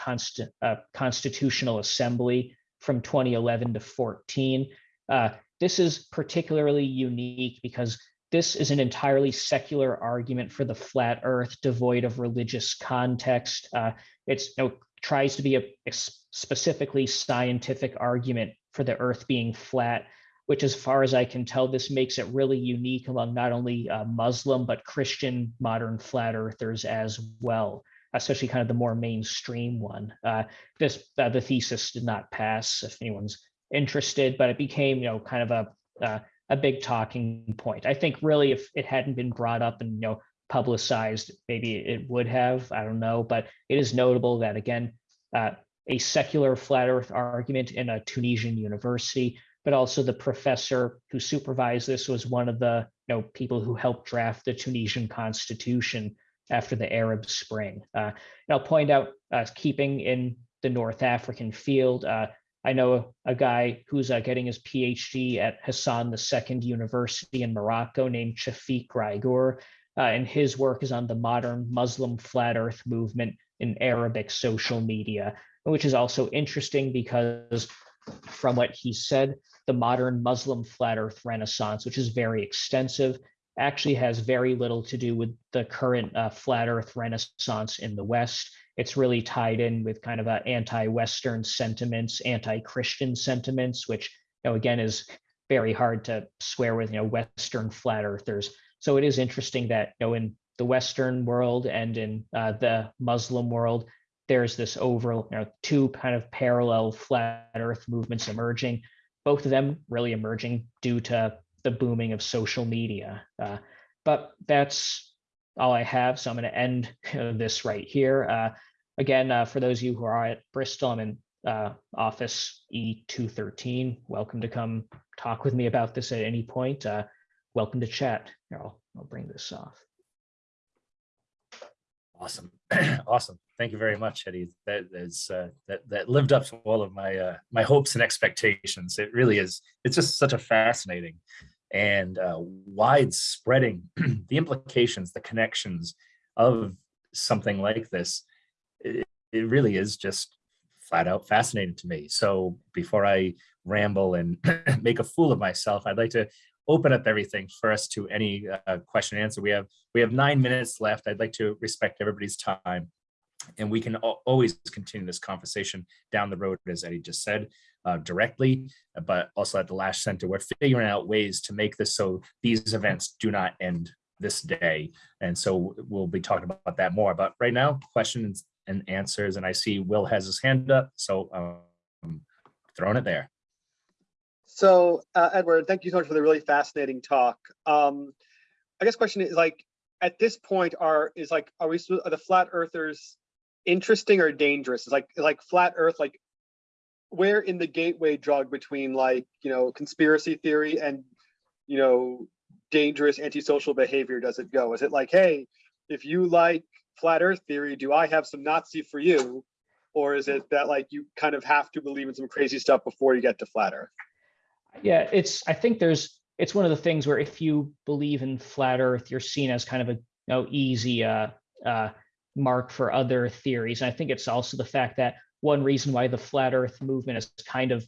uh, Constitutional Assembly from 2011 to 14. Uh, this is particularly unique because this is an entirely secular argument for the flat earth devoid of religious context. Uh, it's you know, tries to be a, a specifically scientific argument for the earth being flat which as far as I can tell, this makes it really unique among not only uh, Muslim, but Christian modern flat earthers as well, especially kind of the more mainstream one. Uh, this uh, The thesis did not pass if anyone's interested, but it became, you know, kind of a, uh, a big talking point. I think really if it hadn't been brought up and, you know, publicized, maybe it would have, I don't know, but it is notable that again, uh, a secular flat earth argument in a Tunisian university but also the professor who supervised this was one of the you know people who helped draft the Tunisian constitution after the Arab Spring. Uh, and I'll point out, uh, keeping in the North African field, uh, I know a, guy who's uh, getting his PhD at Hassan II University in Morocco named Shafiq Raigour, uh, and his work is on the modern Muslim flat earth movement in Arabic social media, which is also interesting because from what he said, the modern Muslim flat earth renaissance, which is very extensive, actually has very little to do with the current uh, flat earth renaissance in the West. It's really tied in with kind of anti-Western sentiments, anti-Christian sentiments, which, you know, again, is very hard to swear with, you know, Western flat earthers. So it is interesting that, you know, in the Western world and in uh, the Muslim world, there's this over, you know, two kind of parallel flat earth movements emerging both of them really emerging due to the booming of social media. Uh, but that's all I have. So I'm going to end this right here. Uh, again, uh, for those of you who are at Bristol, I'm in uh, office E213. Welcome to come talk with me about this at any point. Uh, welcome to chat. Here, I'll, I'll bring this off. Awesome, awesome. Thank you very much, Eddie. That is uh, that that lived up to all of my uh, my hopes and expectations. It really is. It's just such a fascinating and uh, widespreading the implications, the connections of something like this. It, it really is just flat out fascinating to me. So before I ramble and make a fool of myself, I'd like to open up everything first to any uh, question and answer. We have we have nine minutes left. I'd like to respect everybody's time. And we can al- always continue this conversation down the road, as Eddie just said, uh, directly, but also at the Lash Center, we're figuring out ways to make this so these events do not end this day. And so we'll be talking about that more. But right now, questions and answers, and I see Will has his hand up, so um, throwing it there. So, uh, Edward, thank you so much for the really fascinating talk. Um, I guess question is like, at this point, are is like, are we are the flat earthers interesting or dangerous? Is like like flat Earth like where in the gateway drug between like you know conspiracy theory and you know dangerous antisocial behavior does it go? Is it like, hey, if you like flat Earth theory, do I have some Nazi for you? Or is it that like you kind of have to believe in some crazy stuff before you get to flat Earth? Yeah, it's, I think there's, it's one of the things where if you believe in flat earth, you're seen as kind of a, you know, easy, uh, uh, mark for other theories. And I think it's also the fact that one reason why the flat earth movement has kind of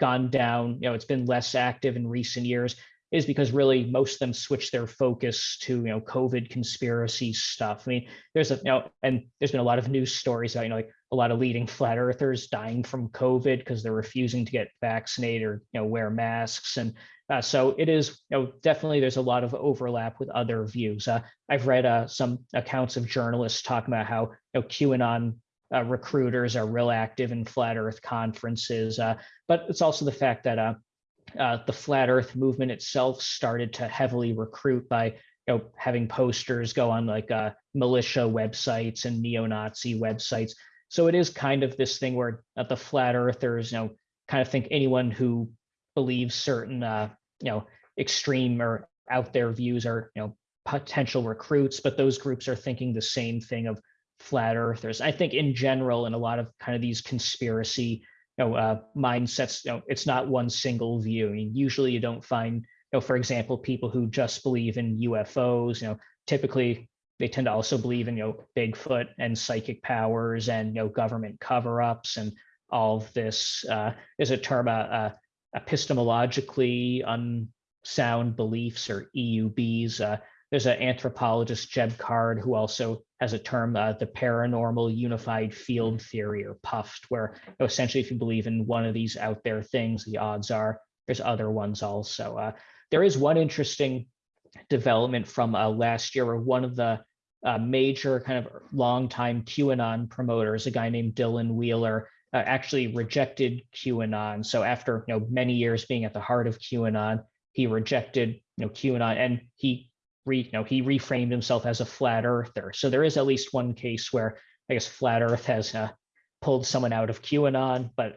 gone down, you know, it's been less active in recent years is because really most of them switch their focus to, you know, COVID conspiracy stuff. I mean, there's a, you know, and there's been a lot of news stories about, you know, like a lot of leading flat earthers dying from COVID because they're refusing to get vaccinated or, you know, wear masks. And uh, so it is, you know, definitely there's a lot of overlap with other views. Uh, I've read uh, some accounts of journalists talking about how, you know, QAnon uh, recruiters are real active in flat earth conferences. Uh, but it's also the fact that uh, uh, the flat earth movement itself started to heavily recruit by you know having posters go on like uh, militia websites and neo-nazi websites. So it is kind of this thing where uh, the flat earthers you know kind of think anyone who believes certain uh, you know extreme or out there views are you know potential recruits but those groups are thinking the same thing of flat earthers. I think in general in a lot of kind of these conspiracy you know, uh, mindsets, you know, it's not one single view. I mean, usually you don't find, you know, for example, people who just believe in UFOs, you know, typically they tend to also believe in, you know, Bigfoot and psychic powers and, you know, government cover-ups and all of this. Uh, there's a term, uh, uh, epistemologically unsound beliefs or EUBs. There's an anthropologist, Jeb Card, who also has a term, uh, the paranormal unified field theory or PUFT, where you know, essentially if you believe in one of these out there things, the odds are there's other ones also. Uh, there is one interesting development from uh, last year where one of the uh, major kind of longtime QAnon promoters, a guy named Dylan Wheeler, uh, actually rejected QAnon. So after you know many years being at the heart of QAnon, he rejected you know QAnon and he re, you know, he reframed himself as a flat earther. So there is at least one case where I guess flat earth has uh, pulled someone out of QAnon, but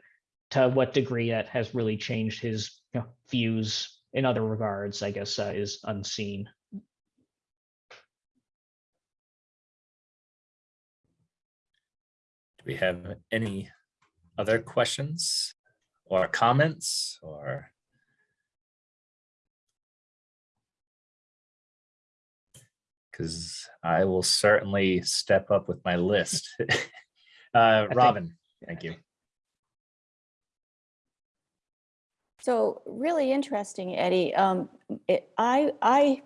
to what degree that has really changed his you know, views in other regards, I guess, uh, is unseen. Do we have any other questions or comments or? Because I will certainly step up with my list. Uh, think- Robin, thank you. So really interesting, Eddie. Um, it, I, I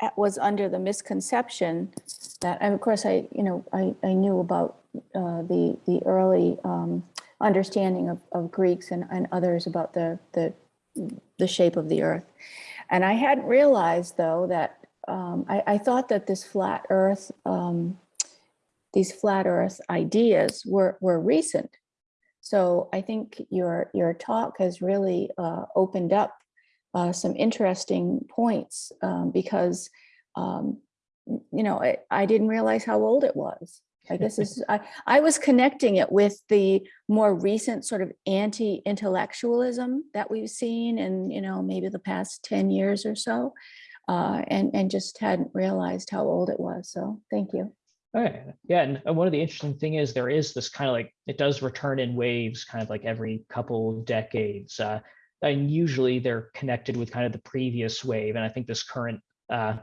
a- was under the misconception that, and of course, I, you know, I, I knew about uh, the, the early um, understanding of, of Greeks and, and others about the, the, the shape of the earth. And I hadn't realized though that, um, I, I thought that this flat earth, um, these flat earth ideas were, were recent. So I think your, your talk has really uh, opened up uh, some interesting points um, because, um, you know, I, I didn't realize how old it was. I guess this is, I, I was connecting it with the more recent sort of anti-intellectualism that we've seen in, you know, maybe the past 10 years or so. Uh, and, and just hadn't realized how old it was. So thank you. Okay, yeah, and one of the interesting thing is there is this kind of like, it does return in waves, kind of like every couple decades. Uh, and usually they're connected with kind of the previous wave, and I think this current uh,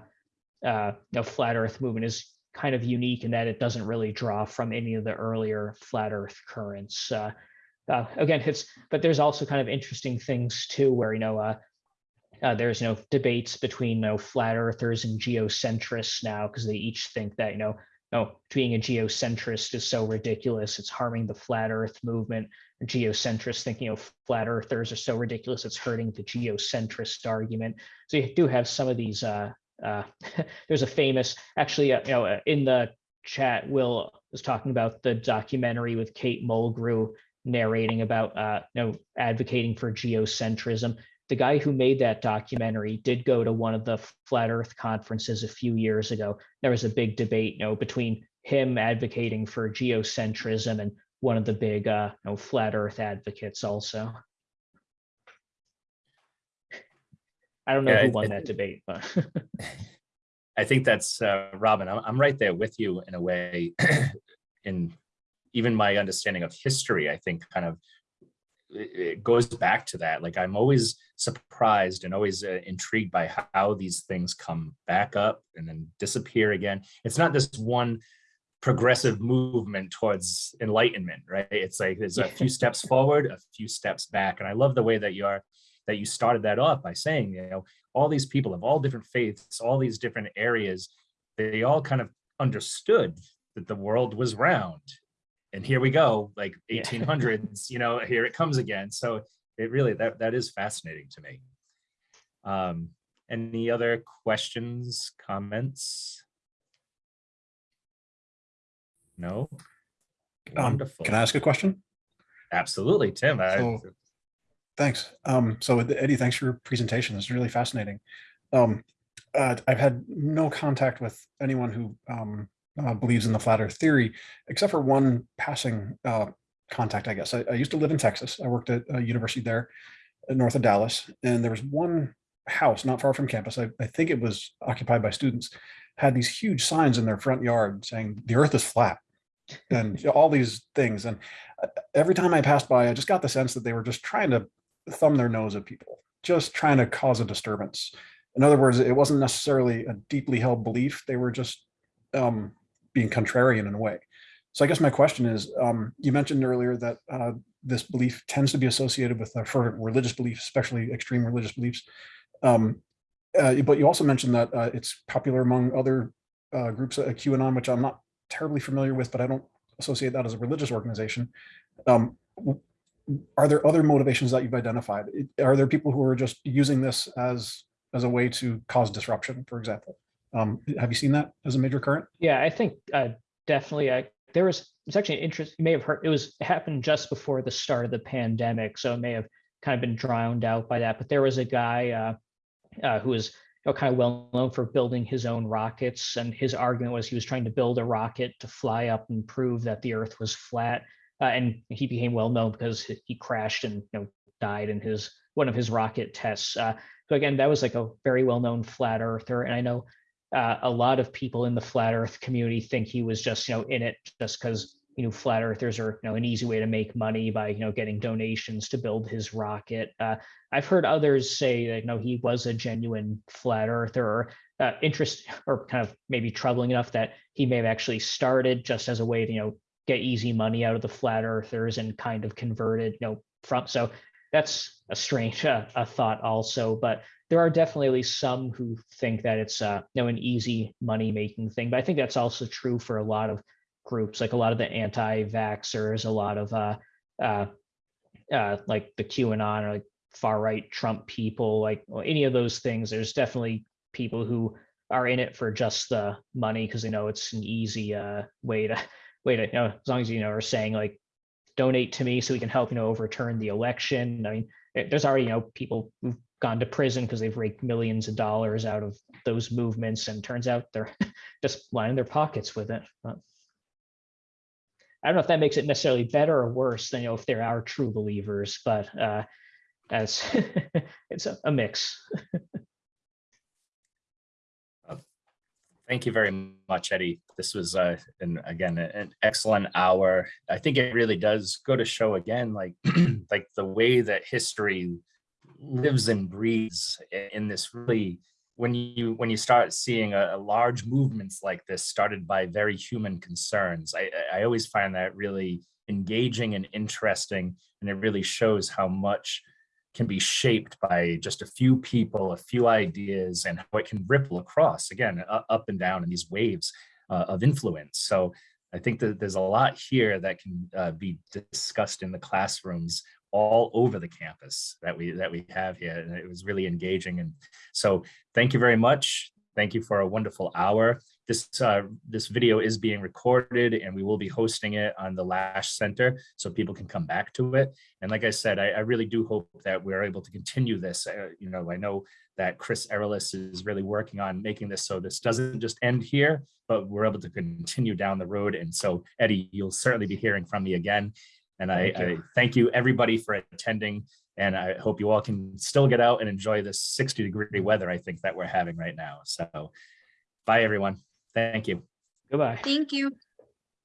uh, you know, flat Earth movement is kind of unique in that it doesn't really draw from any of the earlier flat Earth currents. Uh, uh, again, it's but there's also kind of interesting things too, where you know uh, there's know debates between know flat earthers and geocentrists now because they each think that you know no being a geocentrist is so ridiculous it's harming the flat earth movement. Geocentrists thinking you know flat earthers are so ridiculous it's hurting the geocentrist argument. So you do have some of these uh uh there's a famous actually uh, you know uh, in the chat will was talking about the documentary with kate mulgrew narrating about uh you know advocating for geocentrism the guy who made that documentary did go to one of the flat earth conferences a few years ago there was a big debate you know between him advocating for geocentrism and one of the big uh you know flat earth advocates also i don't know Yeah, who I- won I that debate but I think that's, uh, Robin, I'm, I'm right there with you in a way. In even my understanding of history, I think kind of it, goes back to that. Like I'm always surprised and always uh, intrigued by how these things come back up and then disappear again. It's not this one progressive movement towards enlightenment, right? It's like there's a few steps forward, a few steps back. And I love the way that you're that you started that off by saying, you know, all these people of all different faiths, all these different areas, they all kind of understood that the world was round. And here we go, like Yeah. 1800s, you know, here it comes again. So it really, that, that is fascinating to me. Um, any other questions, comments? No? Um, Wonderful. Can I ask a question? Absolutely, Tim. I- So- Thanks. Um, so Eddie, thanks for your presentation. It's really fascinating. Um, uh, I've had no contact with anyone who um, uh, believes in the flat earth theory, except for one passing uh, contact, I guess. I, I used to live in Texas. I worked at a university there uh, north of Dallas, and there was one house not far from campus. I, I think it was occupied by students, had these huge signs in their front yard saying the earth is flat and all these things. And uh, every time I passed by, I just got the sense that they were just trying to thumb their nose at people, just trying to cause a disturbance. In other words, it wasn't necessarily a deeply held belief. They were just um, being contrarian in a way. So I guess my question is, um, you mentioned earlier that uh, this belief tends to be associated with uh, for religious beliefs, especially extreme religious beliefs. Um, uh, but you also mentioned that uh, it's popular among other uh, groups, uh, QAnon, which I'm not terribly familiar with, but I don't associate that as a religious organization. Um, are there other motivations that you've identified? Are there people who are just using this as as a way to cause disruption, for example? Um, have you seen that as a major current? Yeah, I think uh, definitely. I there was it's actually an interest. You may have heard it was happened just before the start of the pandemic, so it may have kind of been drowned out by that. But there was a guy uh, uh, who was you know, kind of well known for building his own rockets, and his argument was he was trying to build a rocket to fly up and prove that the Earth was flat. Uh, and he became well known because he- he crashed and you know died in his one of his rocket tests. Uh, so again, that was like a very well known flat earther, and I know uh, a lot of people in the flat earth community think he was just you know in it just because you know flat earthers are you know an easy way to make money by you know getting donations to build his rocket. Uh, i've heard others say that you know he was a genuine flat earther or uh, interest or kind of maybe troubling enough that he may have actually started just as a way to you know get easy money out of the flat earthers and kind of converted you know from so that's a strange uh, a thought also but there are definitely some who think that it's uh, you know an easy money making thing but i think that's also true for a lot of groups like a lot of the anti-vaxxers a lot of uh, uh, uh, like the qanon or like far right trump people like any of those things. There's definitely people who are in it for just the money because they know it's an easy uh, way to way to you know as long as you know are saying like donate to me so we can help you know overturn the election i mean eh, there's already you know people who've gone to prison because they've raked millions of dollars out of those movements and turns out they're just lining their pockets with it. But I don't know if that makes it necessarily better or worse than, you know, if there are true believers, but uh, as it's a, a mix. Thank you very much, Eddie. This was, uh, and again, an excellent hour. I think it really does go to show again, like, like the way that history lives and breathes in this really, when you, when you start seeing a, a large movements like this started by very human concerns, I I always find that really engaging and interesting. And it really shows how much can be shaped by just a few people, a few ideas, and how it can ripple across again, up and down in these waves uh, of influence. So I think that there's a lot here that can uh, be discussed in the classrooms all over the campus that we that we have here, and it was really engaging. And so, thank you very much. Thank you for a wonderful hour. This uh, this video is being recorded, and we will be hosting it on the Lash Center, so people can come back to it. And like I said, I, I really do hope that we're able to continue this. Uh, you know, I know that Chris Erelis is really working on making this so this doesn't just end here, but we're able to continue down the road. And so, Eddie, you'll certainly be hearing from me again. And I, Thank you. I thank you everybody for attending. And I hope you all can still get out and enjoy this 60 degree weather I think that we're having right now. So bye, everyone. Thank you. Goodbye. Thank you.